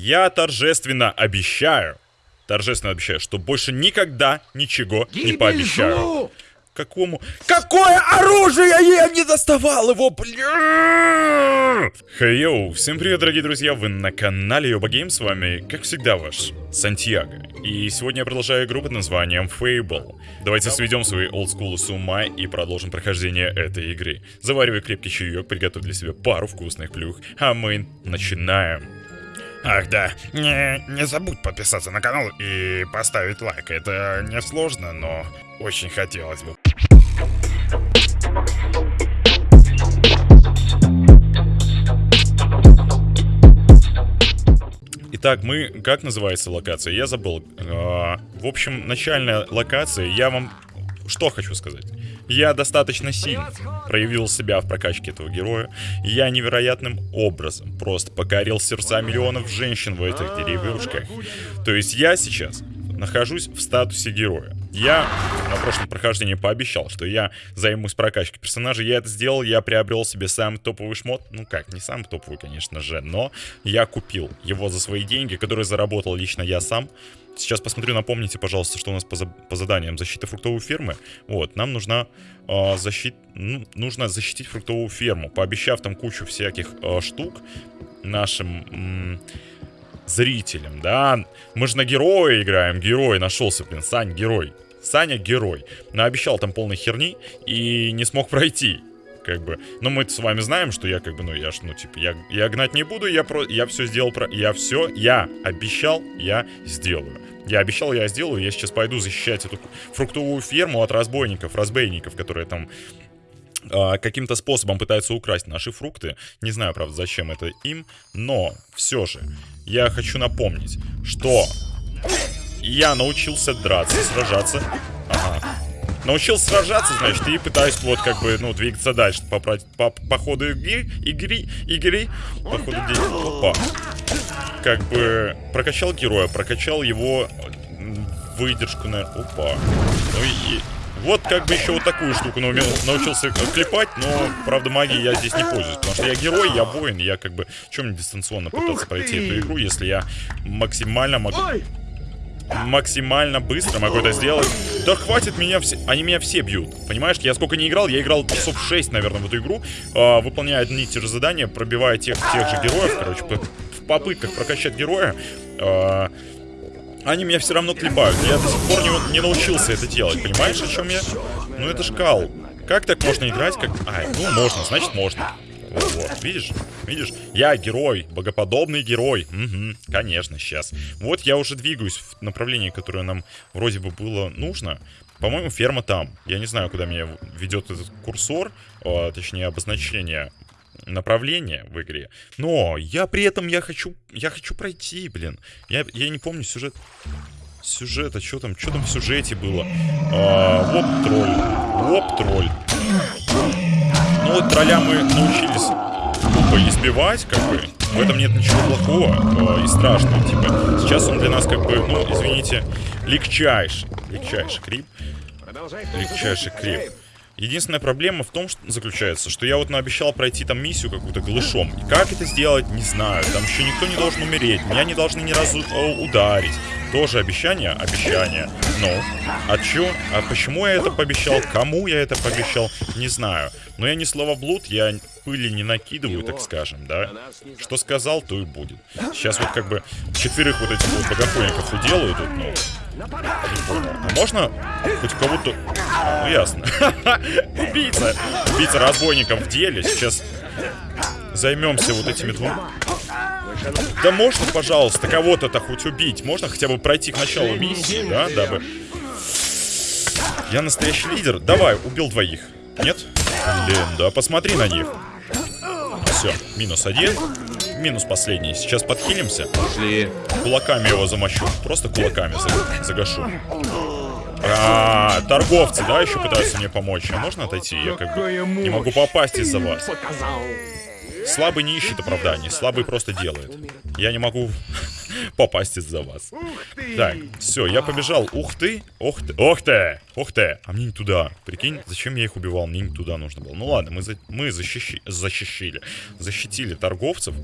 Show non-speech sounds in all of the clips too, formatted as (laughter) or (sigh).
Я торжественно обещаю, торжественно обещаю, что больше никогда ничего не пообещаю. Какому? Какое оружие? Я не доставал его, бля! Хей, всем привет, дорогие друзья, вы на канале Йоба Гейм, с вами, как всегда, ваш Сантьяго. И сегодня я продолжаю игру под названием Fable. Давайте сведем свои олдскулы с ума и продолжим прохождение этой игры. Заваривай крепкий чаек, приготовь для себя пару вкусных плюх, а мы начинаем. Ах да, не, не забудь подписаться на канал и поставить лайк. Это не сложно, но очень хотелось бы. Итак, мы... Как называется локация? Я забыл. А, в общем, начальная локация. Я вам... Что хочу сказать? Я достаточно сильно проявил себя в прокачке этого героя. Я невероятным образом просто покорил сердца миллионов женщин в этих деревушках. То есть я сейчас нахожусь в статусе героя. Я на прошлом прохождении пообещал, что я займусь прокачкой персонажа. Я это сделал, я приобрел себе самый топовый шмот. Ну как, не самый топовый, конечно же, но я купил его за свои деньги, которые заработал лично я сам. Сейчас посмотрю, напомните, пожалуйста, что у нас по, за по заданиям защита фруктовой фермы. Вот, нам нужна э, защит... ну, нужно защитить фруктовую ферму, пообещав там кучу всяких э, штук нашим зрителям, да. Мы же на героя играем, герой нашелся, блин, Сань, герой. Саня герой. Наобещал там полной херни и не смог пройти. Как бы. Но мы с вами знаем, что я как бы, ну, я ж, ну, типа, я, я гнать не буду, я про. Я все сделал про. Я все, я обещал, я сделаю. Я обещал, я сделаю. Я сейчас пойду защищать эту фруктовую ферму от разбойников, разбойников, которые там а, каким-то способом пытаются украсть наши фрукты. Не знаю, правда, зачем это им, но все же я хочу напомнить, что я научился драться, сражаться. Ага. Научился сражаться, значит, и пытаюсь вот как бы, ну, двигаться дальше по, по, по, ходу игры, игры, игры, по ходу действия. Опа. Как бы прокачал героя, прокачал его выдержку, наверное. Опа. Ну и вот как бы еще вот такую штуку научился клепать, но, правда, магией я здесь не пользуюсь. Потому что я герой, я воин, я как бы... Чем мне дистанционно пытаться пройти эту игру, если я максимально могу... Максимально быстро могу это сделать. Да хватит меня все... Они меня все бьют. Понимаешь, я сколько не играл, я играл часов 6, наверное, в эту игру. Э, выполняя одни и те же задания, пробивая тех, тех же героев, короче, в попытках прокачать героя. Э, они меня все равно клепают. Я до сих пор не, не научился это делать. Понимаешь, о чем я? Ну это ж кал. Как так можно играть, как... А, ну можно, значит можно. Вот, вот, видишь? Видишь? Я герой, богоподобный герой. Угу, конечно, сейчас. Вот я уже двигаюсь в направлении, которое нам вроде бы было нужно. По-моему, ферма там. Я не знаю, куда меня ведет этот курсор, а, точнее, обозначение направление в игре. Но я при этом я хочу, я хочу пройти, блин. Я, я не помню сюжет. Сюжет, а что там, что там в сюжете было? А, воп тролль, воп тролль. Ну вот тролля мы научились избивать, как бы. В этом нет ничего плохого э, и страшного, типа. Сейчас он для нас, как бы, ну, извините, легчайший. Легчайший крип. Легчайший крип. Единственная проблема в том, что заключается, что я вот наобещал пройти там миссию какую-то глышом. И как это сделать, не знаю. Там еще никто не должен умереть. Меня не должны ни разу о, ударить. Тоже обещание? Обещание. Ну, а чё? А почему я это пообещал? Кому я это пообещал? Не знаю. Но я не словоблуд, я пыли не накидываю, так скажем, да? Что сказал, то и будет. Сейчас вот как бы четверых вот этих вот богохульников уделаю тут, ну... А можно хоть кого-то... Ну ясно. (laughs) Убийца. Убийца разбойников в деле. Сейчас займемся вот этими двумя. Да можно, пожалуйста, кого-то-то хоть убить? Можно хотя бы пройти к началу миссии, да, дабы... Я настоящий лидер. Давай, убил двоих. Нет? Блин, да посмотри на них. Все, минус один. Минус последний. Сейчас подхилимся. Пошли. Кулаками его замочу. Просто кулаками загашу. А, торговцы, да, еще пытаются мне помочь. А можно отойти? Я как бы не могу попасть из-за вас. Слабый не ищет оправданий, слабый просто делает. Я не могу попасть из-за вас. Так, все, я побежал. Ух ты, ух ты, ух ты, ух ты. А мне не туда. Прикинь, зачем я их убивал? Мне не туда нужно было. Ну ладно, мы, за, мы защищи, защищили. Защитили торговцев.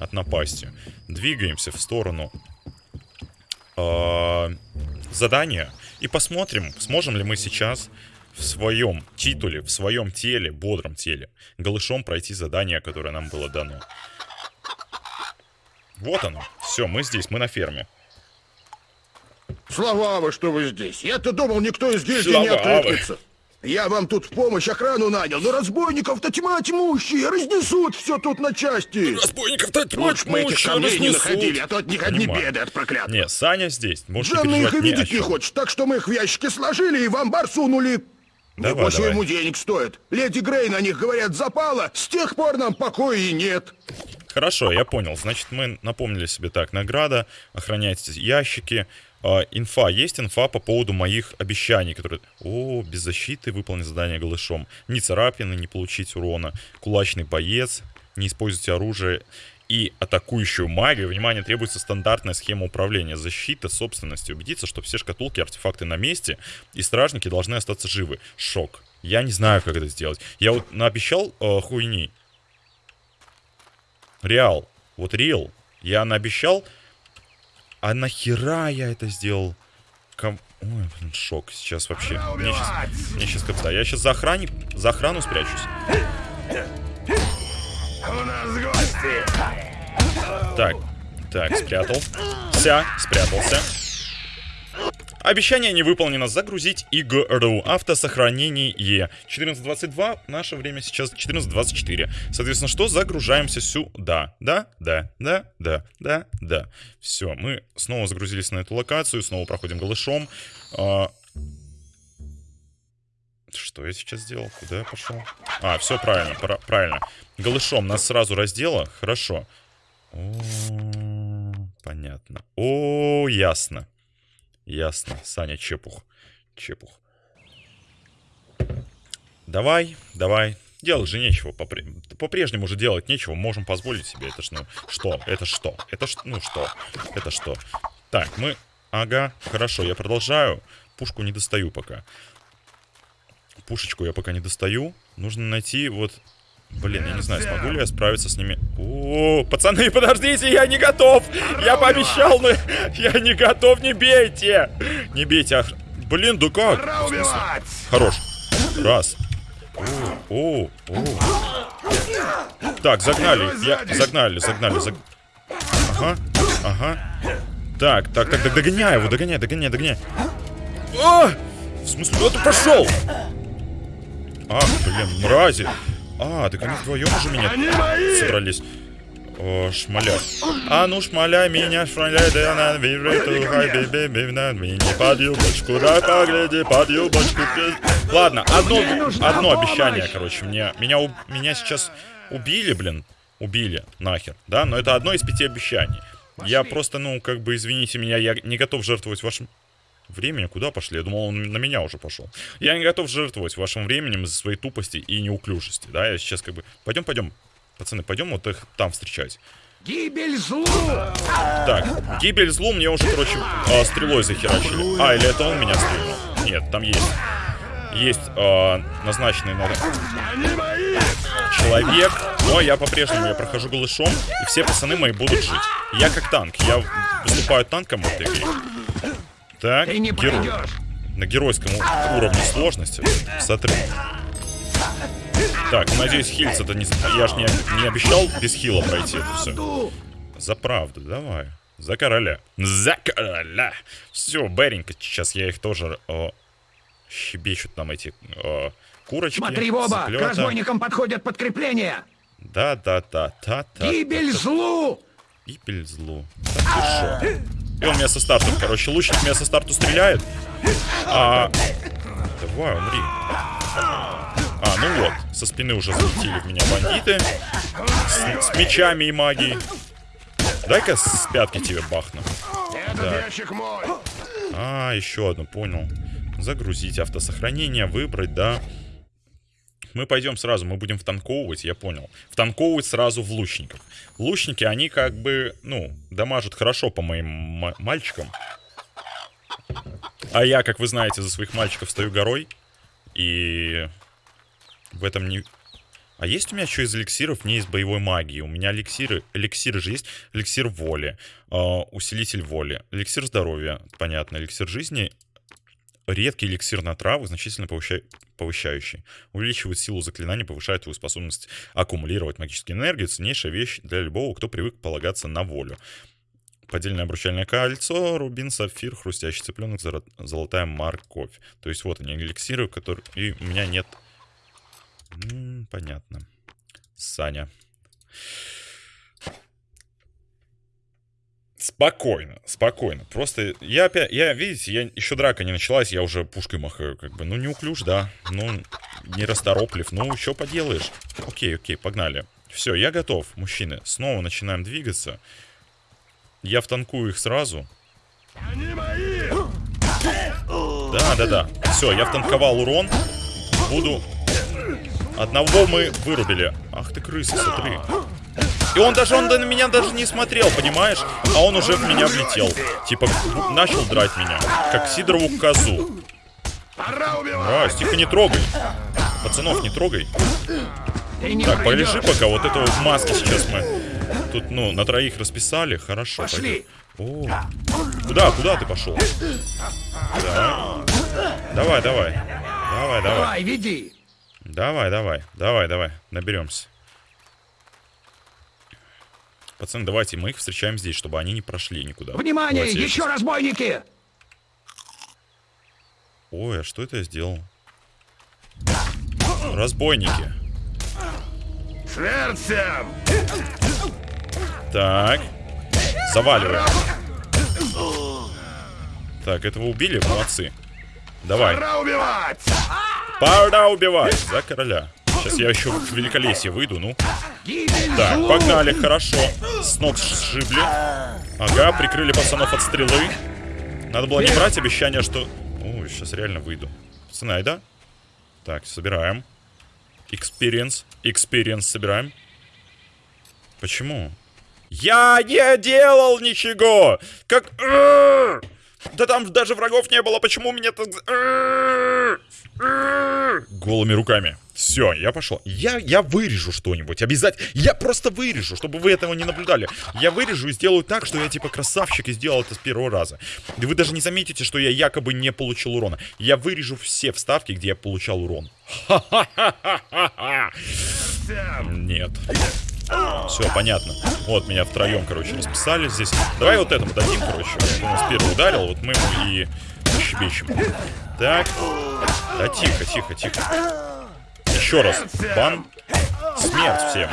от напасти. Двигаемся в сторону э, задания и посмотрим, сможем ли мы сейчас в своем титуле, в своем теле, бодром теле, голышом пройти задание, которое нам было дано. Вот оно. Все, мы здесь, мы на ферме. Слава что вы здесь. Я-то думал, никто из гильдии не Слава откликнется. Я вам тут в помощь охрану нанял, но разбойников-то тьма тьмущие, разнесут все тут на части. Разбойников-то Лучше бы мы этих камней не находили, а то от них одни Понимаю. беды от проклятых. Не, Саня здесь. Можешь не Жанна их и видеть не хочет, так что мы их в ящики сложили и в амбар сунули. Давай, Небось, давай. ему денег стоит. Леди Грей на них, говорят, запала, с тех пор нам покоя и нет. Хорошо, я понял. Значит, мы напомнили себе так. Награда, охранять ящики. А, инфа. Есть инфа по поводу моих обещаний, которые... О, без защиты выполнить задание голышом. Ни царапины, не получить урона. Кулачный боец. Не используйте оружие. И атакующую магию. Внимание, требуется стандартная схема управления. Защита собственности. Убедиться, что все шкатулки, артефакты на месте. И стражники должны остаться живы. Шок. Я не знаю, как это сделать. Я вот наобещал э, хуйни. Реал. Вот реал. Я наобещал. А нахера я это сделал? Ком... Ой, блин, шок. Сейчас вообще. Мне сейчас, мне сейчас капста. Я сейчас за, охранник, за охрану спрячусь. У нас гости. Так, так, спрятал. Ся, спрятался. Обещание не выполнено. Загрузить игру. Автосохранение. 14.22. Наше время сейчас 14.24. Соответственно, что? Загружаемся сюда. Да, да, да, да, да, да. Все, мы снова загрузились на эту локацию. Снова проходим голышом. А, Что я сейчас сделал? Куда я пошел? А, все правильно, пра- правильно. Голышом нас сразу раздела. Хорошо. О, понятно. О, ясно. Ясно. Саня Чепух. Чепух. Давай, давай. Делать же нечего. попре- По-прежнему же делать нечего. Можем позволить себе. Это ж, ну, что? Это что? Это ж, ну, что? Это что? Так, мы... Ага, хорошо, я продолжаю. Пушку не достаю пока. Пушечку я пока не достаю. Нужно найти вот... Блин, я не знаю, смогу ли я справиться с ними. О, пацаны, подождите, я не готов! Я пообещал, но я не готов, не бейте! Не бейте, ах... Блин, да как? Хорош. Раз. О, о, о. Так, загнали. Я... Загнали, загнали, заг... Ага, ага. Так, так, так, так, догоняй его, догоняй, догоняй, догоняй. А! В смысле, куда ты пошел? Ах, блин, мрази. А, так они вдвоем уже меня Они мои. собрались. О, шмаля. А ну шмаля меня, шмаля, да на вижу, хай, бебе, бебе, на меня под юбочку, да погляди, под юбочку. Ладно, одно, одно обещание, короче, мне, меня, меня сейчас убили, блин, убили, нахер, да, но это одно из пяти обещаний. Я просто, ну, как бы, извините меня, я не готов жертвовать вашим временем. Куда пошли? Я думал, он на меня уже пошел. Я не готов жертвовать вашим временем из-за своей тупости и неуклюжести, да, я сейчас как бы... Пойдем, пойдем, пацаны, пойдем вот их там встречать. Гибель злу. Так, гибель злу мне уже, короче, а, стрелой захерачили. А, или это он меня стрельнул? Нет, там есть. Есть а, назначенный на человек, но я по-прежнему я прохожу голышом, и все пацаны мои будут жить. Я как танк, я выступаю танком в этой игре. Так, Ты не герой. пройдешь. На геройском уровне сложности. Смотри. Так, надеюсь, хильц это не... Я ж не, не обещал без хила пройти это все. За правду, давай. За короля. За короля. Все, Беренько, сейчас я их тоже э, щебечут нам эти э, курочки. Смотри в оба. К разбойникам подходят подкрепления. Да, да, да, да, да. Гибель злу. Гибель злу. И он меня со старту, короче, лучник меня со старту стреляет. А... Давай, умри. А, ну вот, со спины уже залетели в меня бандиты. С, с мечами и магией. Дай-ка с пятки тебе бахну. Так. А, еще одну, понял. Загрузить автосохранение, выбрать, да. Мы пойдем сразу, мы будем втанковывать, я понял. Втанковывать сразу в лучников. Лучники, они как бы, ну, дамажат хорошо по моим ма- мальчикам. А я, как вы знаете, за своих мальчиков стою горой. И в этом не... А есть у меня что из эликсиров? Не из боевой магии. У меня эликсиры. Эликсиры же есть. Эликсир воли. э, усилитель воли. Эликсир здоровья. Понятно. Эликсир жизни. Редкий эликсир на травы, значительно повыща- повышающий. Увеличивает силу заклинаний, повышает твою способность аккумулировать магическую энергию. Ценнейшая вещь для любого, кто привык полагаться на волю. Поддельное обручальное кольцо, рубин, сапфир, хрустящий цыпленок, золотая морковь. То есть вот они, эликсиры, которые... И у меня нет... М, понятно. Саня. Спокойно, спокойно. Просто я опять, я, видите, я еще драка не началась, я уже пушкой махаю, как бы. Ну, неуклюж, да. Ну, не растороплив. Ну, что поделаешь. Окей, окей, погнали. Все, я готов, мужчины. Снова начинаем двигаться. Я втанкую их сразу. Да, да, да. Все, я втанковал урон. Буду... Одного мы вырубили. Ах ты крыса, смотри. И он даже, он на меня даже не смотрел, понимаешь? А он уже в меня влетел. Типа, начал драть меня. Как Сидорову козу. Раз, тихо, не трогай. Пацанов, не трогай. Так, полежи пока. Вот этого в маске сейчас мы тут, ну, на троих расписали. Хорошо. Пошли. О, куда, куда ты пошел? Да. Давай, давай. Давай, давай. Давай, веди! Давай, давай. Давай, давай. Наберемся. Пацаны, давайте мы их встречаем здесь, чтобы они не прошли никуда. Внимание, Давайте еще щас- разбойники! Ой, а что это я сделал? Разбойники. Смерть всем! Так. Заваливаем. Так, этого убили? Молодцы. Давай. Пора убивать! Пора убивать за короля. Сейчас я еще в великолесье выйду, ну. Так, погнали, хорошо. С ног сшибли. Ага, прикрыли пацанов от стрелы. Надо было не брать обещание, что... Ой, сейчас реально выйду. Пацаны, айда? Так, собираем. Experience. Experience собираем. Почему? Я не делал ничего! Как... Да там даже врагов не было, почему у меня так... Голыми руками. Все, я пошел. Я, я вырежу что-нибудь. Обязательно. Я просто вырежу, чтобы вы этого не наблюдали. Я вырежу и сделаю так, что я типа красавчик и сделал это с первого раза. И вы даже не заметите, что я якобы не получил урона. Я вырежу все вставки, где я получал урон. (laughs) Нет. Все, понятно. Вот, меня втроем, короче, расписали здесь. Давай вот этому дадим, короче. Он нас первый ударил, вот мы и щебечем. Так. Да тихо, тихо, тихо. Еще раз. Бан. Смерть всем.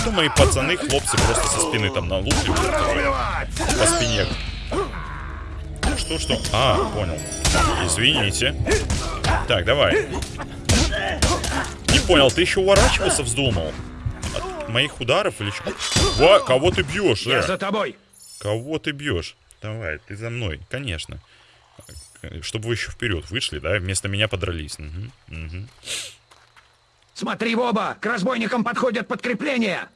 Это мои пацаны, хлопцы просто со спины там налупливают. Убивать! По спине. Что, что? А, понял. Извините. Так, давай. Не понял, ты еще уворачиваться вздумал? От моих ударов или что? Во, кого ты бьешь, Я э? за тобой! Кого ты бьешь? Давай, ты за мной, конечно. Чтобы вы еще вперед вышли, да? Вместо меня подрались. Мгм, мгм. Смотри в оба! К разбойникам подходят подкрепления!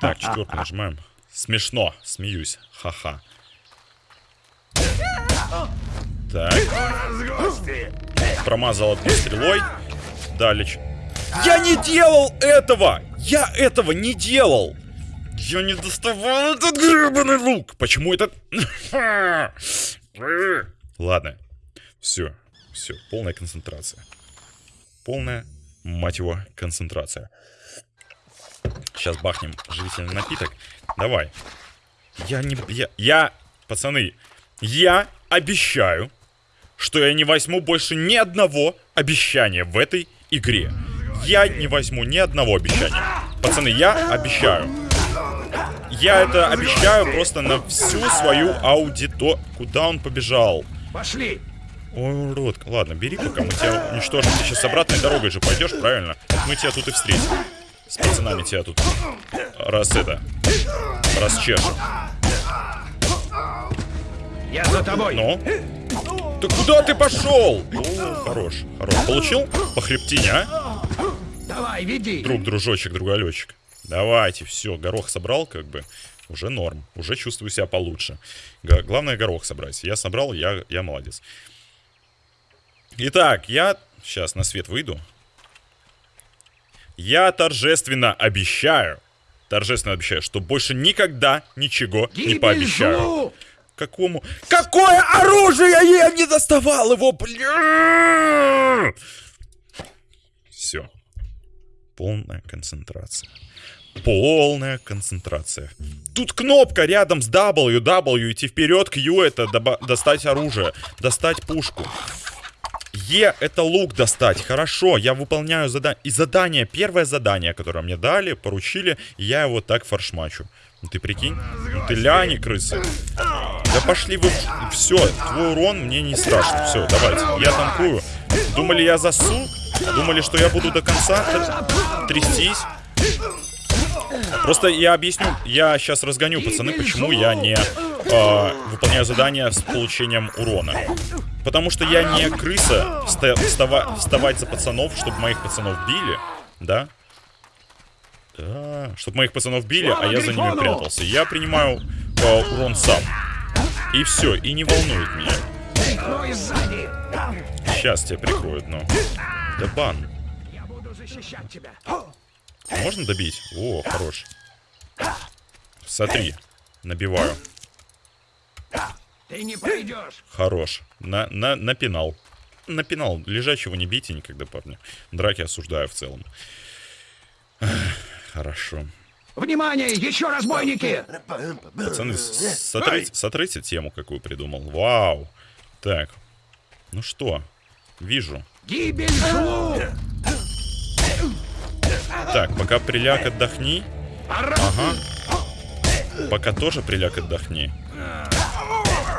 Так, четвертую нажимаем. Смешно, смеюсь. Ха-ха. Так, промазал одной стрелой. Далее. ч- Я не делал этого! Я этого не делал! Я не доставал этот гребаный лук! Почему этот... (laughs) Ладно. Все. Все. Полная концентрация. Полная, мать его, концентрация. Сейчас бахнем живительный напиток. Давай. Я не... Я... Я... Пацаны, я обещаю, что я не возьму больше ни одного обещания в этой игре. Я не возьму ни одного обещания. Пацаны, я обещаю. Я это обещаю просто на всю свою аудито... Куда он побежал? Пошли! Ой, урод. Ладно, бери, пока мы тебя уничтожим. Ты сейчас обратной дорогой же пойдешь, правильно? Мы тебя тут и встретим. С пацанами тебя тут. Раз это. Расчешем. Я за тобой! Ну? Да куда ты пошел? О, хорош, хорош. Получил? По хребтине, а? Давай, веди! Друг, дружочек, другалечек. Давайте, все, горох собрал, как бы. Уже норм. Уже чувствую себя получше. Главное горох собрать. Я собрал, я, я молодец. Итак, я сейчас на свет выйду. Я торжественно обещаю, торжественно обещаю, что больше никогда ничего не Гибель пообещаю. злу! Какому? Какое оружие? Я не доставал его, бля! Все. Полная концентрация. Полная концентрация. Тут кнопка рядом с W, W, идти вперед, Q это достать оружие, достать пушку. Е это лук достать. Хорошо, я выполняю задание. И задание, первое задание, которое мне дали, поручили, я его так форшмачу. Ну ты прикинь? Ну ты ляни, крысы. Да пошли вы... Все, твой урон мне не страшно. Все, давайте, я танкую. Думали, я засу? Думали, что я буду до конца тр- трястись? Просто я объясню, я сейчас разгоню, пацаны, почему я не э, выполняю задания с получением урона. Потому что я не крыса вста- встава- вставать за пацанов, чтобы моих пацанов били, да? Да, чтобы моих пацанов били, а я за ними прятался. Я принимаю э, урон сам. И все, и не волнует меня. Сейчас тебя прикроют, но... Да бан. Я буду защищать тебя. Можно добить? О, хорош. Смотри, набиваю. Ты не пройдешь. Хорош. На, на, напинал. Напинал. Лежачего не бейте никогда, парни. Драки осуждаю в целом. Хорошо. Внимание, еще разбойники! Пацаны, сотрите, сотрите тему, какую придумал. Вау. Так. Ну что? Вижу. Гибель злу! Так, пока приляг отдохни. Ага. Пока тоже приляг отдохни.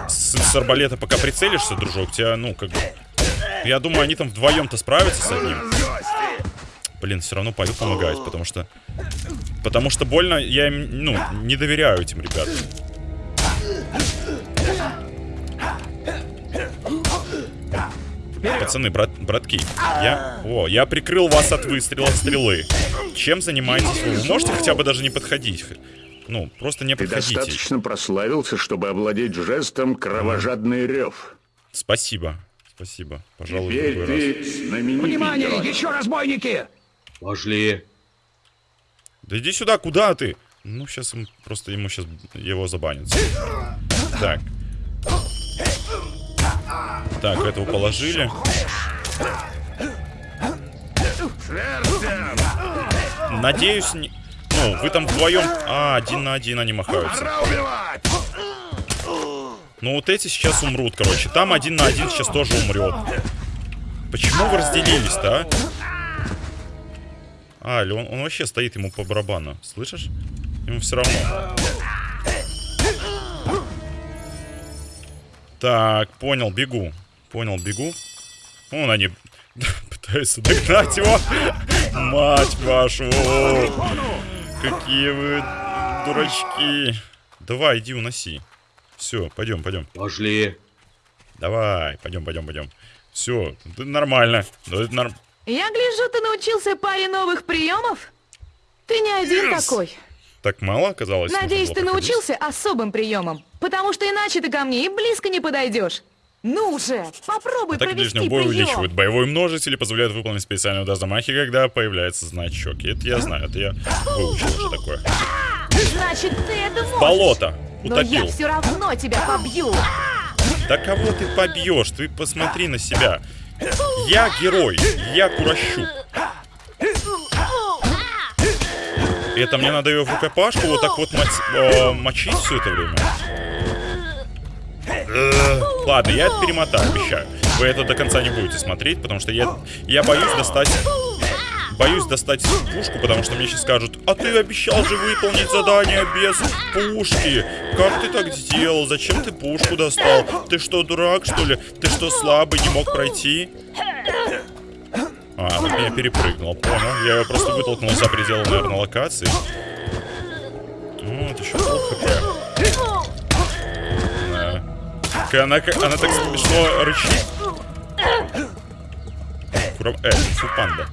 С, с арбалета пока прицелишься, дружок, тебя, ну, как бы... Я думаю, они там вдвоем-то справятся с одним. Блин, все равно пойду помогать, потому что... Потому что больно, я им, ну, не доверяю этим ребятам. Пацаны, брат, братки, я... О, я прикрыл вас от выстрела стрелы. Чем занимаетесь вы? Вы можете хотя бы даже не подходить? Ну, просто не Ты подходите. достаточно прославился, чтобы овладеть жестом «Кровожадный рев». Спасибо. Спасибо. Пожалуй, в Теперь другой раз. ты знаменитый Внимание, герой. еще разбойники! Пошли. Да иди сюда, куда ты? Ну, сейчас им просто ему сейчас его забанят. Так. Так, этого положили. Надеюсь, не... Ну, вы там вдвоем... А, один на один они махаются. Ну, вот эти сейчас умрут, короче. Там один на один сейчас тоже умрет. Почему вы разделились-то, а? А, или он, он вообще стоит ему по барабану. Слышишь? Ему все равно. Так, понял, бегу. Понял, бегу. Вон они (laughs) пытаются догнать его. Мать вашу. Какие вы дурачки. Давай, иди уноси. Все, пойдем, пойдем. Пошли. Давай, пойдем, пойдем, пойдем. Все, нормально. Да, это норм- Я гляжу, ты научился паре новых приемов? Ты не один такой. Так мало оказалось? Надеюсь, ты проходить? научился особым приемам. Потому что иначе ты ко мне и близко не подойдешь. Ну же, попробуй Атаки провести ближнего боя прием. увеличивают боевой множитель и позволяют выполнить специальные удар замахи, когда появляется значок. И Это я знаю, это я выучил уже такое. Значит, ты это можешь. Болото! Но я Утопил. все равно тебя побью. Да кого ты побьешь? Ты посмотри на себя. Я герой, я Курощук. Это мне надо ее в рукопашку вот так вот мочить все это время. Э, Ладно, я это перемотаю, обещаю. Вы это до конца не будете смотреть, потому что я, я боюсь достать... Боюсь достать пушку, потому что мне сейчас скажут, а ты обещал же выполнить задание без пушки. Как ты так сделал? Зачем ты пушку достал? Ты что, дурак, что ли? Ты что, слабый, не мог пройти? А, она меня перепрыгнула, понял. Я ее просто вытолкнул за пределы, наверное, локации. Вот, еще пол хп. Да. Она, она так смешно рычит. Кура... Э, фу, панда.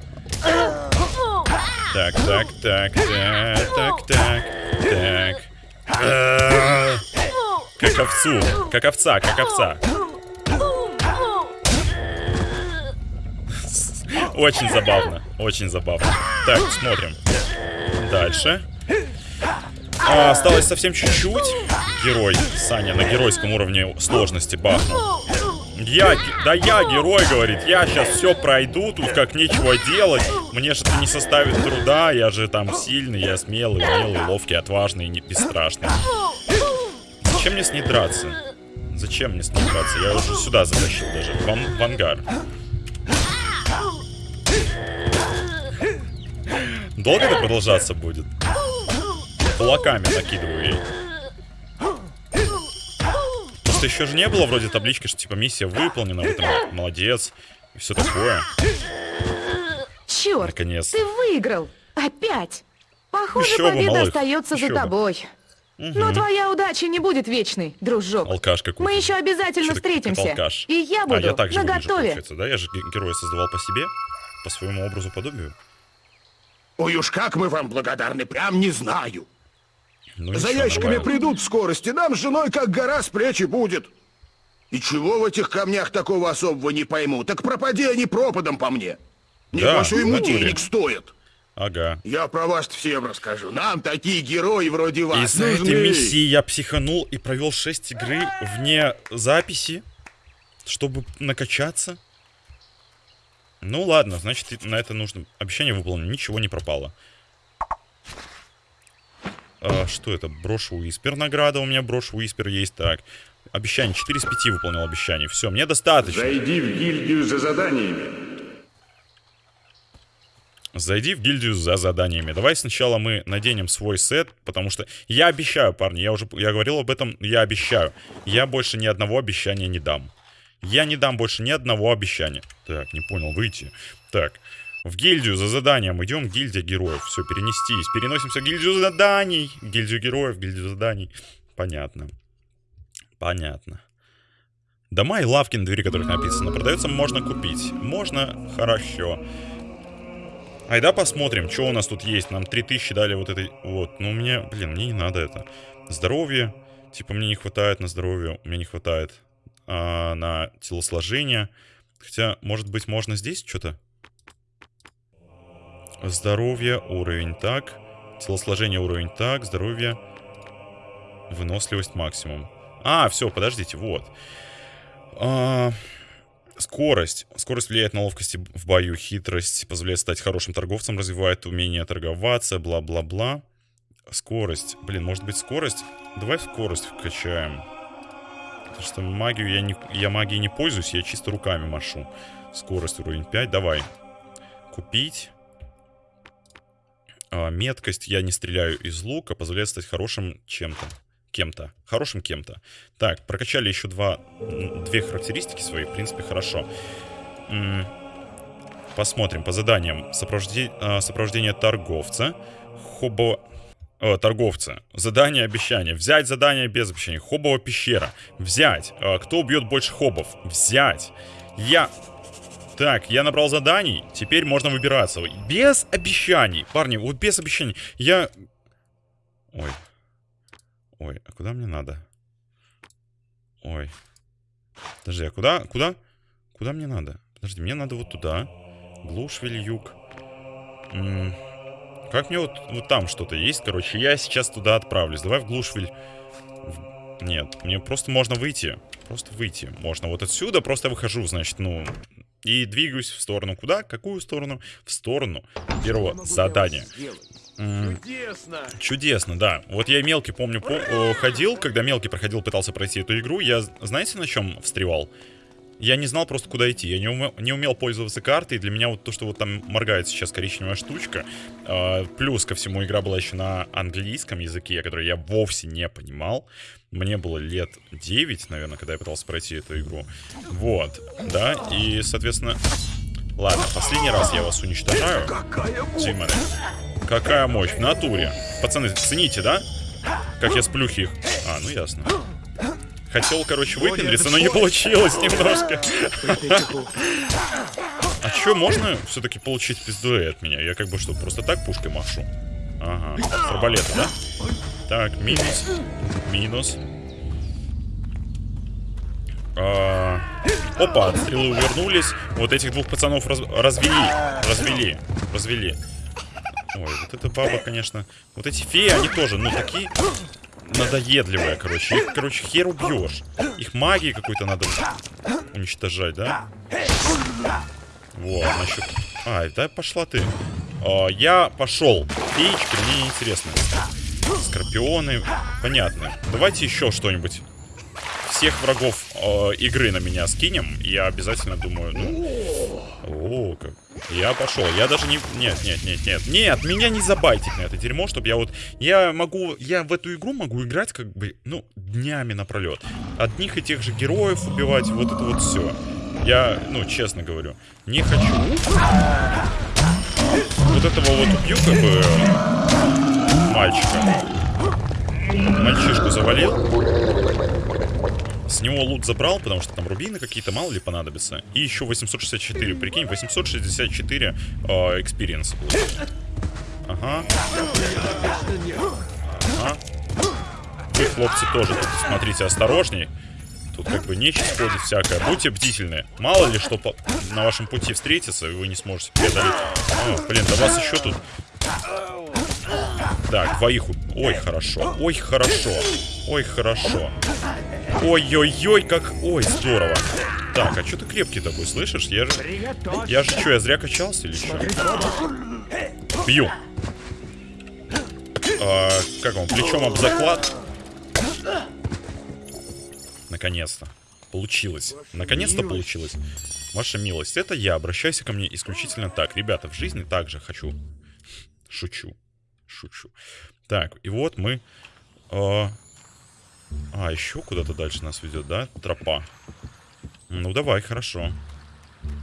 Так, так, так, так, так, так, так. Э, Как овцу, как овца, как овца. Очень забавно, очень забавно. Так, смотрим. Дальше. А, осталось совсем чуть-чуть. Герой. Саня на геройском уровне сложности бахнул. Я, да я герой, говорит, я сейчас все пройду, тут как нечего делать. Мне же это не составит труда, я же там сильный, я смелый, умелый, ловкий, отважный не бесстрашный. Зачем мне с ней драться? Зачем мне с ней драться? Я уже сюда затащил даже, в, в ангар. Долго это продолжаться будет? Кулаками накидываю ей. Просто еще же не было вроде таблички, что типа миссия выполнена, вы там молодец и все такое. Черт, Наконец. ты выиграл. Опять. Похоже, Еще бы, победа малых, остается еще за бы. тобой. Но твоя удача не будет вечной, дружок. Алкаш какой-то. Мы еще обязательно Чё встретимся. алкаш? И я А, буду я так же выгляжу, наготове. получается, да? Я же ге- героя создавал по себе, по своему образу подобию. Ой уж как мы вам благодарны, прям не знаю. Ну, За ящиками нормально. придут в скорости, нам с женой как гора с плечи будет. И чего в этих камнях такого особого не пойму, так пропади они пропадом по мне. Да, Небось, в ему натуре. денег стоит. Ага. Я про вас всем расскажу. Нам такие герои вроде вас Из-за нужны. этой миссии я психанул и провел 6 игры вне записи, чтобы накачаться. Ну ладно, значит на это нужно... Обещание выполнено, ничего не пропало. А, что это? Брошу Уиспер награда у меня, брошу Уиспер есть, так. Обещание, 4 из 5 выполнил обещание. Все, мне достаточно. Зайди в гильдию за заданиями. Зайди в гильдию за заданиями. Давай сначала мы наденем свой сет, потому что я обещаю, парни, я уже я говорил об этом, я обещаю. Я больше ни одного обещания не дам. Я не дам больше ни одного обещания. Так, не понял, выйти. Так, в гильдию за заданием идем, гильдия героев. Все, перенестись. Переносимся в гильдию заданий. Гильдию героев, гильдию заданий. Понятно. Понятно. Дома и лавки, на двери которых написано, продается, можно купить. Можно, хорошо. Айда посмотрим, что у нас тут есть. Нам 3000 дали вот этой... Вот, ну мне, блин, мне не надо это. Здоровье. Типа мне не хватает на здоровье. Мне не хватает а, на телосложение. Хотя, может быть, можно здесь что-то? Здоровье, уровень так. Телосложение, уровень так. Здоровье. Выносливость максимум. А, все, подождите, вот. А, Скорость. Скорость влияет на ловкость в бою, хитрость позволяет стать хорошим торговцем, развивает умение торговаться, бла-бла-бла. Скорость. Блин, может быть скорость? Давай скорость вкачаем. Потому что магию я, не, я магией не пользуюсь, я чисто руками машу. Скорость уровень 5, давай. Купить. А, меткость я не стреляю из лука, позволяет стать хорошим чем-то. Кем-то. Хорошим кем-то. Так, прокачали еще два, две характеристики свои. В принципе, хорошо. Посмотрим по заданиям. Сопровожде- а, сопровождение торговца. Хобо... э, торговца. Задание обещания. Взять задание без обещания. Хобова пещера. Взять. А, кто убьет больше хобов? Взять. Я... Так, я набрал заданий. Теперь можно выбираться. Без обещаний. Парни, вот без обещаний. Я... Ой. Ой, а куда мне надо? Ой. Подожди, а куда? Куда? Куда мне надо? Подожди, мне надо вот туда. Глушвиль, юг. М, Как мне вот, вот там что-то есть, короче. Я сейчас туда отправлюсь. Давай в Глушвиль. В- Нет, мне просто можно выйти. Просто выйти можно. Вот отсюда просто выхожу, значит, ну... И двигаюсь в сторону. Куда? Какую сторону? В сторону первого задания. Чудесно! Чудесно, да. Вот я мелкий, помню, по- ходил, когда мелкий проходил, пытался пройти эту игру, я, знаете, на чем встревал? Я не знал просто, куда идти. Я не умел, не умел пользоваться картой, для меня вот то, что вот там моргает сейчас коричневая штучка, э, плюс ко всему игра была еще на английском языке, который я вовсе не понимал. Мне было лет 9, наверное, когда я пытался пройти эту игру. Вот, да, и, соответственно... Ладно, последний раз я вас уничтожаю. Тиморе. Какая мощь, в натуре. Пацаны, цените, да? Как я сплюхи их. А, ну ясно. Хотел, короче, выпендриться, но не получилось немножко. А чё, можно все-таки получить пиздуэ от меня? Я как бы что, просто так пушкой машу? Ага, с арбалета, да? Так, минус. Минус. А, Опа, стрелы увернулись. Вот этих двух пацанов раз- развели. Развели. Развели. Ой, вот эта баба, конечно... Вот эти феи, они тоже, ну, такие надоедливые, короче. Их, короче, хер убьешь. Их магии какой-то надо уничтожать, да? Вот, значит... Ай, да пошла ты. О, я пошел. Феечка, мне интересно. Скорпионы, понятно. Давайте еще что-нибудь. Всех врагов э, игры на меня скинем. Я обязательно думаю, ну... О, как... Я пошел. Я даже не... Нет, нет, нет, нет. Нет, меня не забайтить на это дерьмо, чтобы я вот... Я могу... Я в эту игру могу играть как бы, ну, днями напролет. Одних и тех же героев убивать, вот это вот все. Я, ну, честно говорю, не хочу. Вот этого вот убью, как бы, мальчика. Мальчишку завалил. С него лут забрал, потому что там рубины какие-то, мало ли понадобится. И еще 864, прикинь, 864 experience. ага. Ага. Вы, хлопцы, тоже тут смотрите осторожней. Тут как бы нечисть ходит всякое. Будьте бдительны. Мало ли что по на вашем пути встретится, и вы не сможете преодолеть. О, блин, да вас еще тут... Так, двоих... Ой, хорошо. Ой, хорошо. Ой, хорошо. Ой-ой-ой, как... Ой, здорово. Так, а что ты крепкий такой, слышишь? Я же... Я же что, я зря качался или что? Бью. А, как он, плечом об заклад? Наконец-то. Получилось. Наконец-то получилось. Ваша милость, это я. Обращайся ко мне исключительно так. Ребята, в жизни также хочу. Шучу. Шучу. Так, и вот мы... Э, а, еще куда-то дальше нас ведет, да? Тропа. Ну, давай, хорошо.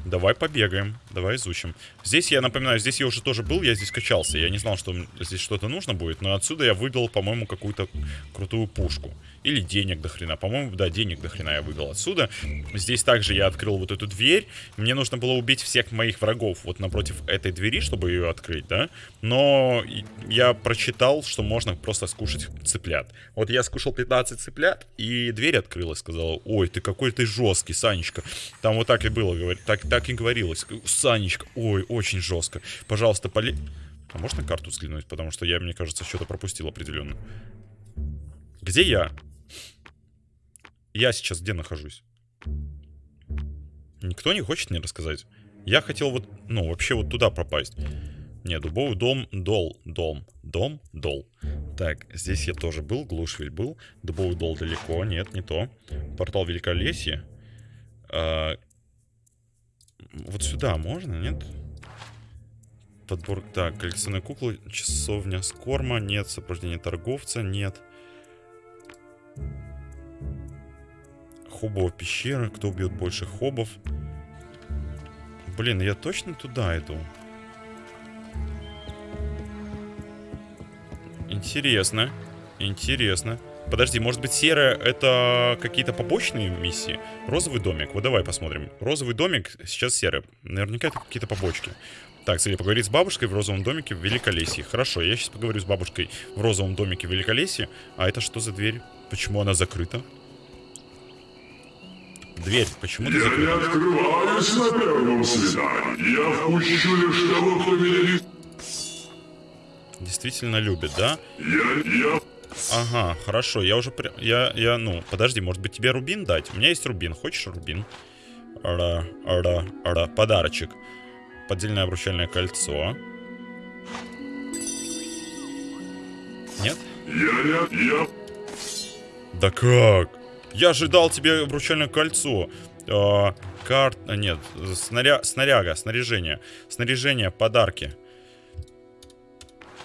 Давай побегаем, давай изучим. Здесь, я напоминаю, здесь я уже тоже был, я здесь качался. Я не знал, что здесь что-то нужно будет, но отсюда я выбил, по-моему, какую-то крутую пушку. Или денег до хрена. По-моему, да, денег до хрена я выбил отсюда. Здесь также я открыл вот эту дверь. Мне нужно было убить всех моих врагов вот напротив этой двери, чтобы ее открыть, да? Но я прочитал, что можно просто скушать цыплят. Вот я скушал 15 цыплят, и дверь открылась, сказала, ой, ты какой ты жесткий, Санечка. Там вот так и было, говорит, так, так и говорилось. Санечка, ой, очень жестко. Пожалуйста, поли... А можно карту взглянуть? Потому что я, мне кажется, что-то пропустил определенно. Где я? Я сейчас где нахожусь? Никто не хочет мне рассказать. Я хотел вот, ну, вообще вот туда пропасть. Не, дубовый дом, дол, дом, дом, дол. Так, здесь я тоже был, Глушвиль был. Дубовый дол далеко, нет, не то. Портал Великолесье. А, вот сюда можно, нет? Подбор... Так, коллекционные куклы, часовня скорма, нет. Сопровождение торговца, нет. Хобова пещера. Кто убьет больше хобов? Блин, я точно туда иду? Интересно. Интересно. Подожди, может быть серая это какие-то побочные миссии? Розовый домик. Вот давай посмотрим. Розовый домик, сейчас серый. Наверняка это какие-то побочки. Так, цели поговорить с бабушкой в розовом домике в Великолесье. Хорошо, я сейчас поговорю с бабушкой в розовом домике в Великолесье. А это что за дверь? Почему она закрыта? Дверь, почему ты закрыта? Я не открываюсь на первом свидании. Я впущу лишь того, кто меня не... Действительно любит, да? Я... я... Ага, хорошо, я уже... При... Я, я, ну, подожди, может быть тебе рубин дать? У меня есть рубин, хочешь рубин? Ара, ара, ара, подарочек. Поддельное обручальное кольцо. Нет? Я, я, я... Да как? Я ожидал тебе обручальное кольцо. А, карт... а, Нет, снаря... снаряга, снаряжение. Снаряжение, подарки.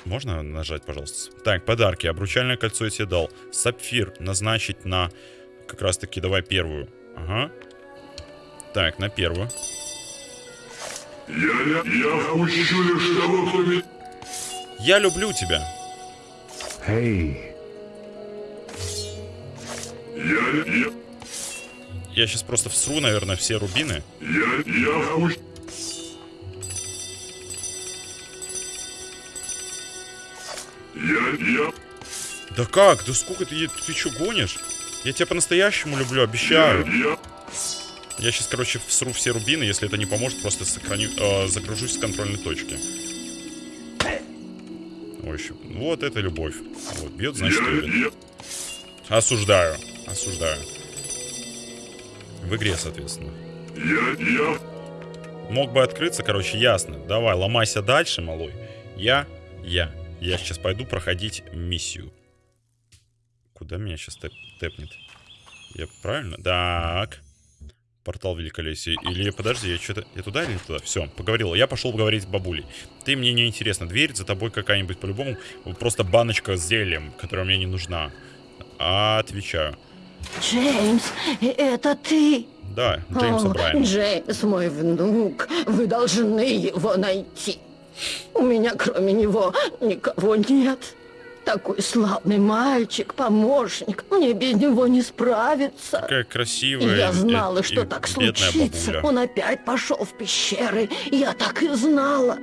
Можно нажать, пожалуйста? Так, подарки. Обручальное кольцо я тебе дал. Сапфир назначить на... Как раз таки, давай первую. Ага. Так, на первую. Я, я, я впущу лишь того, кто. Я люблю тебя. Эй, Я, я, Я сейчас просто всру, наверное, все рубины. я, я впущу... Я, я, Да как? Да сколько ты... Ты что, гонишь? Я тебя по-настоящему люблю, обещаю. я... Я сейчас, короче, всру все рубины. Если это не поможет, просто сохраню, э, загружусь с контрольной точки. Ой, Вот это любовь. Вот, бьет, значит, Я, любит. Осуждаю. Осуждаю. В игре, соответственно. я, я, Мог бы открыться, короче, ясно. Давай, ломайся дальше, малой. Я, я. Я сейчас пойду проходить миссию. Куда меня сейчас тэп тэпнет? Я правильно? Так. Портал великолесия. Или подожди, я что-то... Я туда или не туда? Все, поговорил. Я пошел поговорить с бабулей. Ты мне не интересно. Дверь за тобой какая-нибудь по-любому. Просто баночка с зельем, которая мне не нужна. Отвечаю. Джеймс, это ты? Да, Джеймс Брайан. Джеймс, мой внук, вы должны его найти. У меня кроме него никого нет. Такой славный мальчик, помощник. Мне без него не справиться. Какая красивая Я и- знала, и что так бедная случится. бабуля. Он опять пошел в пещеры. Я так и знала.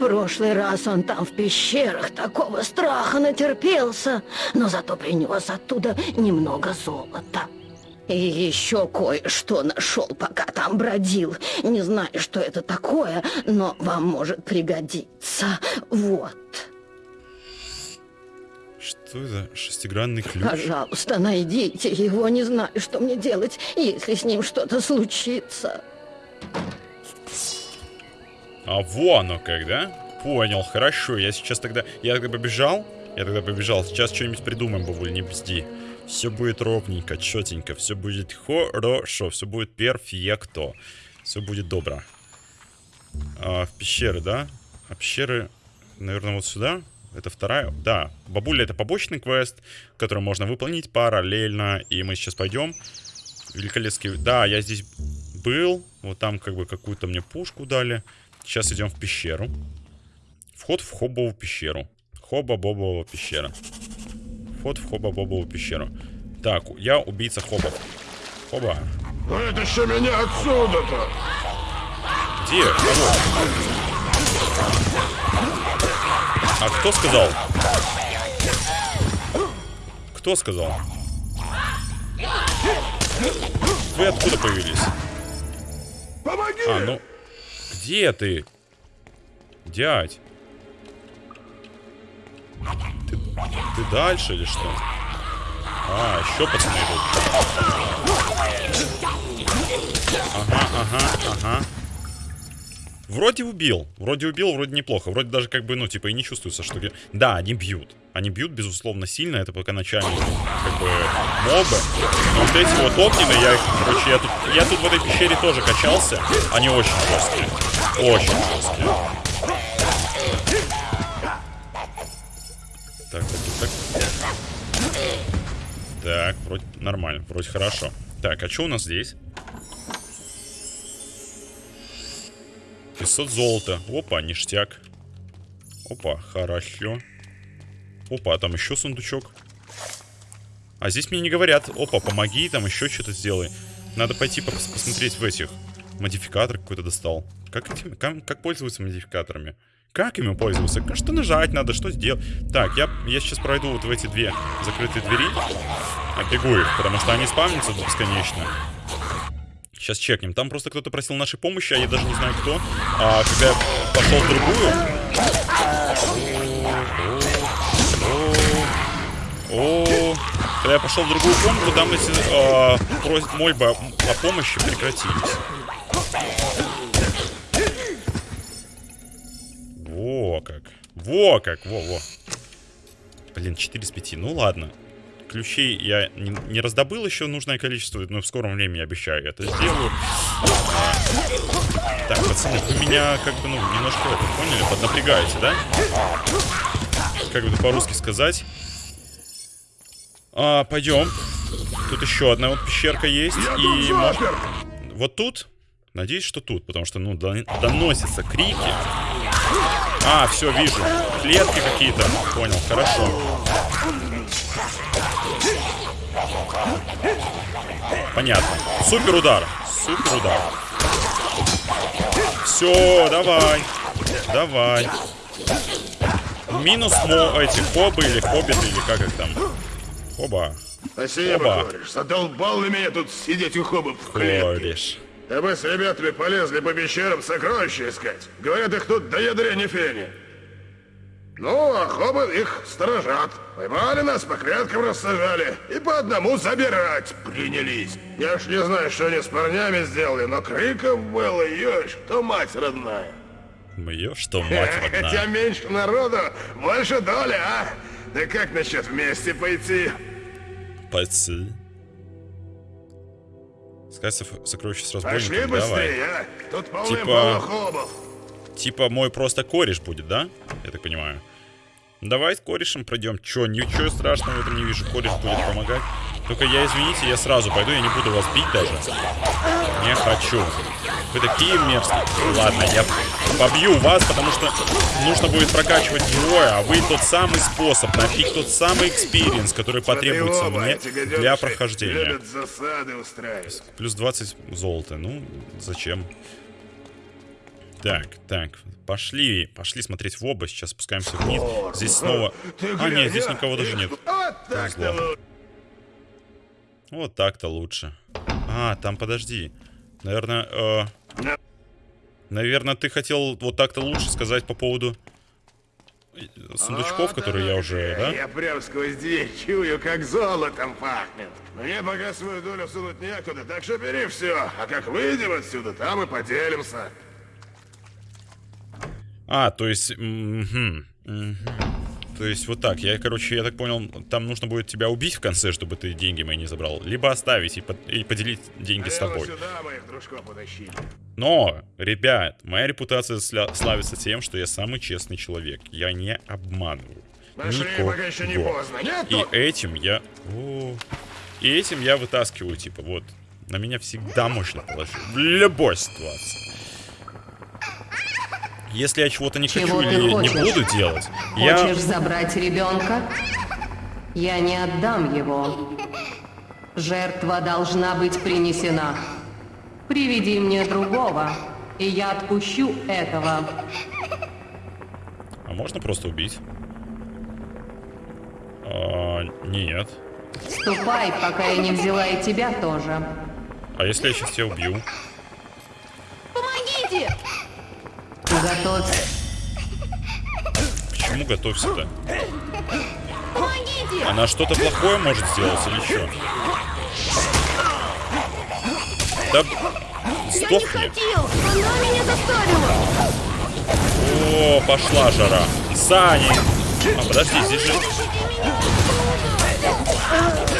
Прошлый раз он там в пещерах такого страха натерпелся, но зато принес оттуда немного золота. И еще кое-что нашел, пока там бродил. Не знаю, что это такое, но вам может пригодиться. Вот. Что это? Шестигранный ключ? Пожалуйста, найдите его. Не знаю, что мне делать, если с ним что-то случится. А во оно как, да? Понял, хорошо. Я сейчас тогда... Я тогда побежал. Я тогда побежал. Сейчас что-нибудь придумаем, бабуль, не бзди. Все будет ровненько, четенько. Все будет хорошо. Все будет перфекто. Все будет добро. А, в пещеры, да? А пещеры, наверное, вот сюда? Это вторая? Да. Бабуля это побочный квест, который можно выполнить параллельно. И мы сейчас пойдем. Великолепский... Да, я здесь был. Вот там как бы какую-то мне пушку дали. Сейчас идем в пещеру. Вход в Хоббову пещеру. Хоба-бобова пещера. Вход в Хоба-бобову пещеру. Так, я убийца Хобов. Хоба. Вытащи меня отсюда-то! Где? Кого? А кто сказал? Кто сказал? Вы откуда появились? Помоги! А, ну... Где ты? Дядь. Ты, ты дальше или что? А, еще пацаны. Ага, ага, ага. Вроде убил. Вроде убил, вроде неплохо. Вроде даже как бы, ну, типа, и не чувствуется, что... Да, они бьют. Они бьют, безусловно, сильно. Это пока начальные, как бы, мобы. Но вот эти вот огненные, я их, короче, я тут, я тут в этой пещере тоже качался. Они очень жесткие. Очень жесткие. Так, так, так, так. Вроде нормально, вроде хорошо. Так, а что у нас здесь? 500 золота. Опа, ништяк. Опа, хорошо. Опа, а там еще сундучок. А здесь мне не говорят. Опа, помоги, там еще что-то сделай. Надо пойти пос- посмотреть в этих. Модификатор какой-то достал. Как, этим, как, как пользоваться модификаторами? Как ими пользоваться? Что нажать надо, что сделать? Так, я, я сейчас пройду вот в эти две закрытые двери. Оббегу их, потому что они спавнятся бесконечно. Сейчас чекнем. Там просто кто-то просил нашей помощи, а я даже не знаю кто. А когда я пошел в другую... О, когда я пошел в другую комнату, там эти а, просят мольбы о, помощи прекратились. Во как. Во как, во-во. Блин, 4 из 5. Ну ладно. Ключей я не, не раздобыл еще нужное количество, но в скором времени обещаю это сделаю. А, так, пацаны, вы меня как бы, ну, немножко это, поняли, поднапрягаете, да? Как бы по-русски сказать? А, пойдем. Тут еще одна вот пещерка есть. Я и может-! Вот тут? Надеюсь, что тут, потому что, ну, дон- доносятся крики. А, все, вижу. Клетки какие-то. Понял, хорошо. Понятно. Супер удар. Супер удар. Все, давай. Давай. Минус мо эти хобы или хоббиты, или как их там. Хоба. Спасибо, Оба. кореш. Задолбал на меня тут сидеть у хобов в клетке. Кореш. А мы с ребятами полезли по пещерам сокровища искать. Говорят, их тут до ядра не фени. Ну, а хобы их сторожат. Поймали нас, по клеткам рассажали. И по одному забирать принялись. Я ж не знаю, что они с парнями сделали, но криков было, ешь, то мать родная. Мое, что мать (laughs) Хотя родная. меньше народу, больше доля, а? Да как насчет вместе пойти? Пойти. Сказать со- сокровище с Пошли разбойником, давай. быстрее, а? Тут Типа-. Типа мой просто кореш будет, да? Я так понимаю. Давай с корешем пройдем. Чё, ничего страшного в этом не вижу. Кореш будет помогать. Только я, извините, я сразу пойду, я не буду вас бить даже. Не хочу. Вы такие мерзкие. Ладно, я побью вас, потому что нужно будет прокачивать героя, а вы тот самый способ, нафиг тот самый experience, который потребуется оба мне для прохождения. Плюс 20 золота. Ну, зачем? Так, так, пошли, пошли смотреть в оба. Сейчас спускаемся вниз. Здесь снова... А, нет, здесь никого даже нет. Повезло. Вот так-то лучше. А, там подожди. Наверное, э, Да. наверное, ты хотел вот так-то лучше сказать по поводу сундучков, Вот которые я оно уже, да? Я прям сквозь дверь чую, как золотом пахнет. Мне пока свою долю сунуть некуда, так что бери все. А как выйдем отсюда, там и поделимся. А, то есть... мгм. То есть вот так. Я, короче, я так понял, там нужно будет тебя убить в конце, чтобы ты деньги мои не забрал. Либо оставить и, под- и поделить деньги с Наверно, тобой. Но, ребят, моя репутация сля- славится тем, что я самый честный человек. Я не обманываю. Пошли, Никого. пока еще не поздно. Нет, И этим я... О, и этим я вытаскиваю, типа, вот. На меня всегда можно положить. В любой ситуации. Если я чего-то не Чего хочу или не хочешь? буду делать, я... Хочешь забрать ребенка? Я не отдам его. Жертва должна быть принесена. Приведи мне другого, и я отпущу этого. А можно просто убить? А, нет. Ступай, пока я не взяла и тебя тоже. А если я сейчас тебя убью? Помогите! Готовься. К чему готовься-то? Она что-то плохое может сделать или что? Да Я не сдохни. хотел! Она меня заставила! О, пошла жара. Сани. А, подожди, здесь же...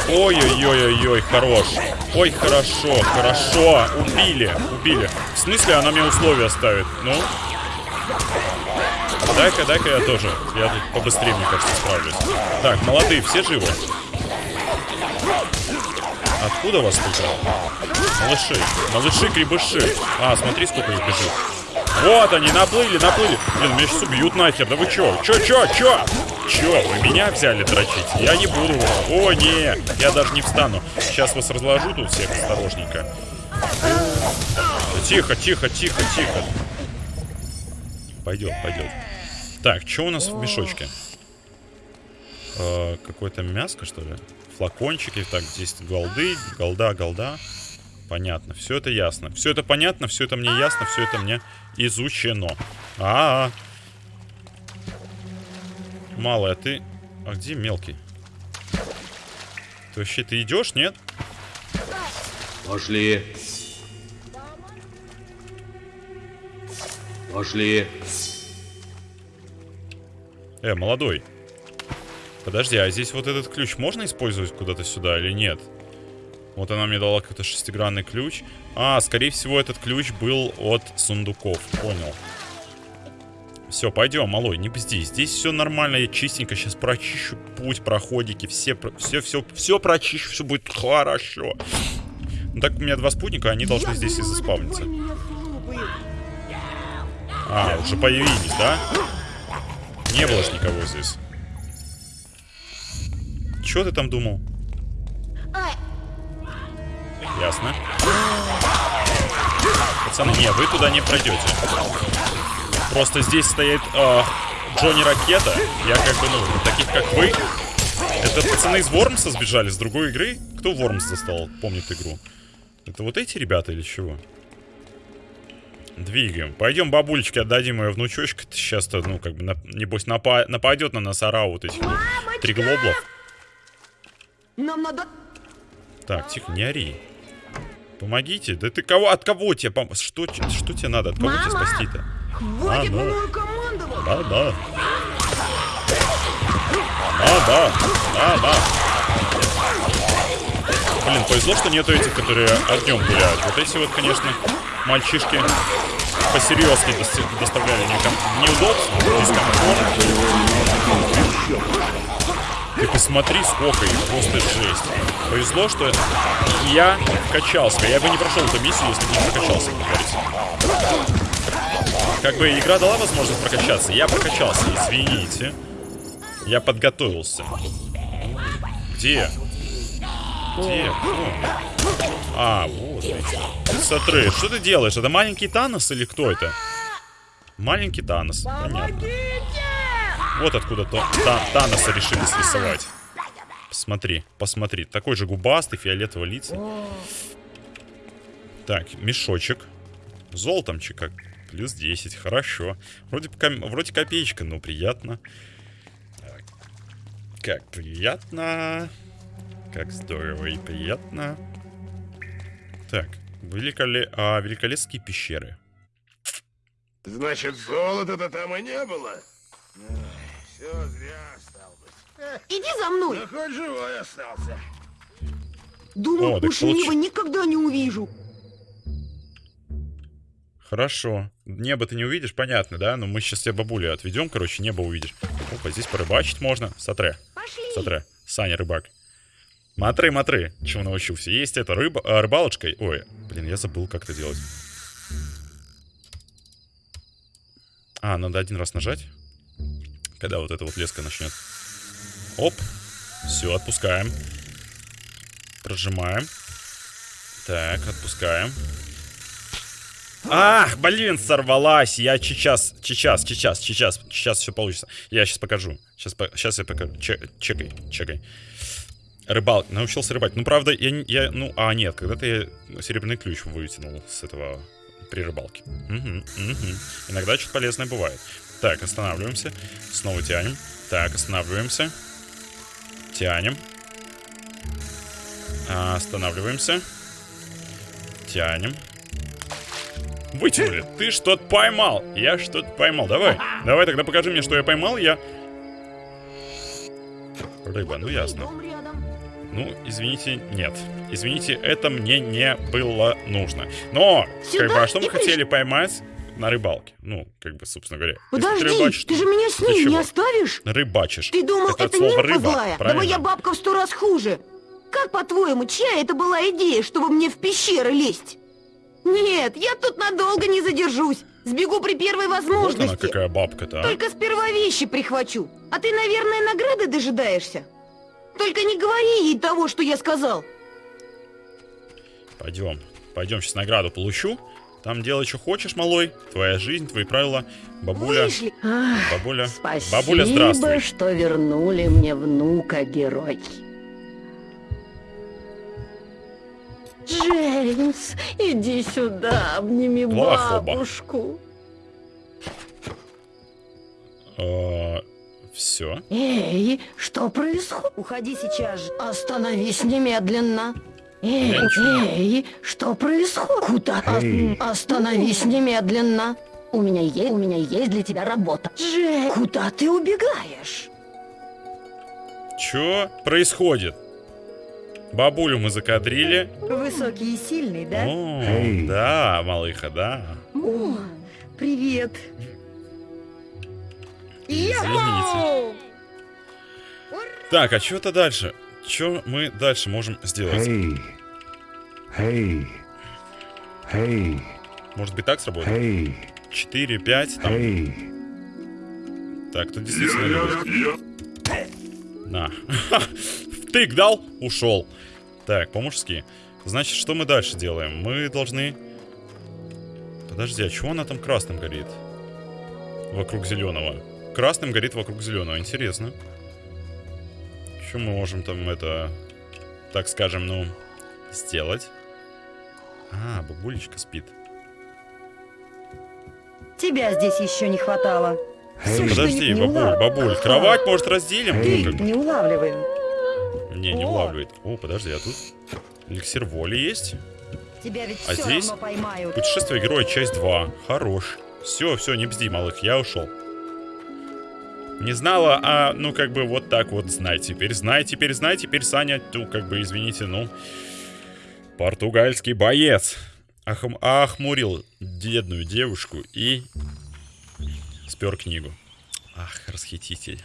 Ой-ой-ой-ой-ой, хорош. Ой, хорошо, хорошо. Убили, убили. В смысле, она мне условия ставит? Ну? Дай-ка, дай-ка я тоже. Я тут побыстрее, мне кажется, справлюсь. Так, молодые, все живы? Откуда вас тут? Малыши. Малыши-кребыши. А, смотри, сколько их бежит. Вот они, наплыли, наплыли. Блин, меня сейчас убьют нахер. Да вы чё? Чё, чё, чё? Чё, вы меня взяли дрочить? Я не буду. О, не, я даже не встану. Сейчас вас разложу тут всех осторожненько. Тихо, тихо, тихо, тихо. Пойдет, пойдет. Так, что у нас в мешочке? Э, Какое-то мяско, что ли? Флакончики. Так, здесь голды, голда, голда. Понятно, все это ясно. Все это понятно, все это мне ясно, все это мне изучено. А, -а, -а. Малый, а ты... А где мелкий? Ты вообще, ты идешь, нет? Пошли. Пошли. Э, молодой. Подожди, а здесь вот этот ключ можно использовать куда-то сюда или нет? Вот она мне дала какой-то шестигранный ключ. А, скорее всего, этот ключ был от сундуков. Понял. Все, пойдем, малой, не бзди. Здесь все нормально, я чистенько сейчас прочищу путь, проходики, все, все, все, все прочищу, все будет хорошо. Ну так у меня два спутника, они должны здесь и заспавниться. А, уже появились, да? Не было ж никого здесь. Чё ты там думал? Ясно. Пацаны, не, вы туда не пройдете. Просто здесь стоит э, Джонни Ракета. Я как бы, ну, таких как вы. Это пацаны из Вормса сбежали с другой игры? Кто Вормс застал, помнит игру? Это вот эти ребята или чего? Двигаем. Пойдем бабулечке отдадим ее внучочка. Сейчас-то, ну, как бы, на- небось, напа- нападет на нас орау вот этих вот триглоблов. Нам надо... Так, тихо, не ори. Помогите. Да ты кого? От кого тебе пом... Что, что тебе надо? От кого тебе Мама! спасти-то? Хватит А, ну. мною командовать! Да, да. Да, да. Да, да. Блин, повезло, что нету этих, которые огнем гуляют. Вот эти вот, конечно, мальчишки посерьезки дос- доставляли мне ком- неудобств, дискомфорт. Ты посмотри, сколько их, просто жесть. Повезло, что я качал себя. Я бы не прошел эту миссию, если бы не прокачался, как. Как бы игра дала возможность прокачаться, я прокачался, извините. Я подготовился. Где? Где? А, вот. Смотри, что ты делаешь? Это маленький Танос или кто это? Маленький Танос, понятно. Вот откуда то, та- Таноса решили срисовать. Посмотри, посмотри. Такой же губастый, фиолетового лица. Так, мешочек. Золотомчик как. Плюс 10, хорошо. Вроде, вроде копеечка, но приятно. Как приятно. Как здорово и приятно. Так, великоле... а, великолепские пещеры. Значит, золота-то там и не было? Все зря стал быть. Иди за мной! Да хоть живой остался. Думал, О, неба получ- никогда не увижу. Хорошо. Небо ты не увидишь, понятно, да? Но мы сейчас тебе бабулю отведем, короче, небо увидишь. Опа, здесь порыбачить можно. Сотре. Пошли! Сотре. Саня рыбак. Матры, матры. Чему научился? Есть это рыба, а, рыбалочкой. Ой, блин, я забыл, как это делать. А, надо один раз нажать. Когда вот эта вот леска начнет. Оп. Все, отпускаем. Прожимаем. Так, отпускаем. Ах, блин, сорвалась. Я сейчас, сейчас, сейчас, сейчас, сейчас все получится. Я сейчас покажу. Сейчас, сейчас я покажу. Че- чекай, чекай. Рыбал, научился рыбать. Ну, правда, я, я ну, а, нет, когда-то я серебряный ключ вытянул с этого при рыбалке. Мгм, мгм. Иногда что-то полезное бывает. Так, останавливаемся. Снова тянем. Так, останавливаемся. Тянем. А, Останавливаемся. Тянем. Вытянули. Ты что-то поймал. Я что-то поймал. Давай. Давай тогда покажи мне, что я поймал. Я... Рыба, ну ясно. Ну, извините, нет. Извините, это мне не было нужно. Но, Сюда как бы, а что мы приш- хотели поймать на рыбалке? Ну, как бы, собственно говоря. Подожди, рыбачишь, ты же меня с ней не оставишь? Рыбачишь. Ты думал, это, это, нимфа рыба, злая? Да правильно? моя бабка в сто раз хуже. Как, по-твоему, чья это была идея, чтобы мне в пещеры лезть? Нет, я тут надолго не задержусь. Сбегу при первой Вот возможности. она какая бабка-то, а. Только сперва вещи прихвачу. А ты, наверное, награды дожидаешься? Только не говори ей того, что я сказал. Пойдем. Пойдем, сейчас награду получу. Там делай, что хочешь, малой. Твоя жизнь, твои правила. Бабуля, Вышли. бабуля, Спасибо, бабуля, здравствуй. что вернули мне внука, герой. Джеймс, иди сюда, обними Лахоба. бабушку. Все. Эй, что происходит? Уходи сейчас же. Остановись немедленно. Эй, эй, что происходит? Куда? Ос- Остановись немедленно. У меня есть, у меня есть для тебя работа. Джей, куда ты убегаешь? Что происходит? Бабулю мы закадрили. Высокий и сильный, да? О, Эй. да, малыха, да. О, привет. Извините. Так, а что-то дальше? Что мы дальше можем сделать? Hey. Hey. Hey. Может быть так сработает? Hey. 4, 5, там. Hey. Так, тут действительно любит. На. (laughs) Втык дал, ушел. Так, по-мужски. Значит, что мы дальше делаем? Мы должны... Подожди, а чего она там красным горит? Вокруг зеленого. Красным горит вокруг зеленого. Интересно. Что мы можем там это, так скажем, ну, сделать? А, бабулечка спит. Тебя здесь еще не хватало. Всё Подожди, бабуль, улав- бабуль, кровать, может, разделим? Ты Ну, как не улавливай. Не, не О. улавливает. О, подожди, а тут эликсир воли есть? Тебя ведь А все здесь? равно поймают. Путешествие героя, часть 2. Хорош. Все, все, не бзди, малых, я ушел. Не знала, а ну как бы вот так вот знай. Теперь знай, теперь знай, теперь Саня, ну как бы извините, ну... Португальский боец. Охм- охмурил бедную девушку и спер книгу. Ах, расхититель.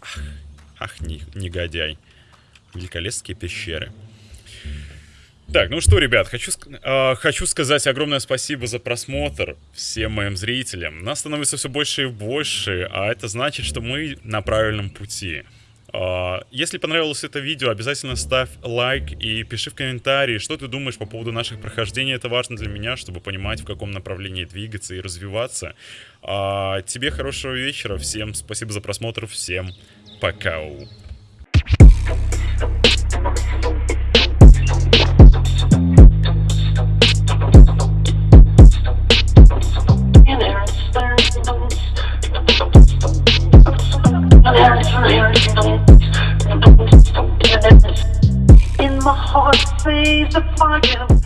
Ах, ах не- негодяй. Великолепские пещеры. Так, ну что, ребят, хочу, а, хочу сказать огромное спасибо за просмотр всем моим зрителям. Нас становится все больше и больше, а это значит, что мы на правильном пути. А, если понравилось это видео, обязательно ставь лайк и пиши в комментарии, что ты думаешь по поводу наших прохождений. Это важно для меня, чтобы понимать, в каком направлении двигаться и развиваться. А, тебе хорошего вечера, всем спасибо за просмотр, всем пока. In my heart, says the fire.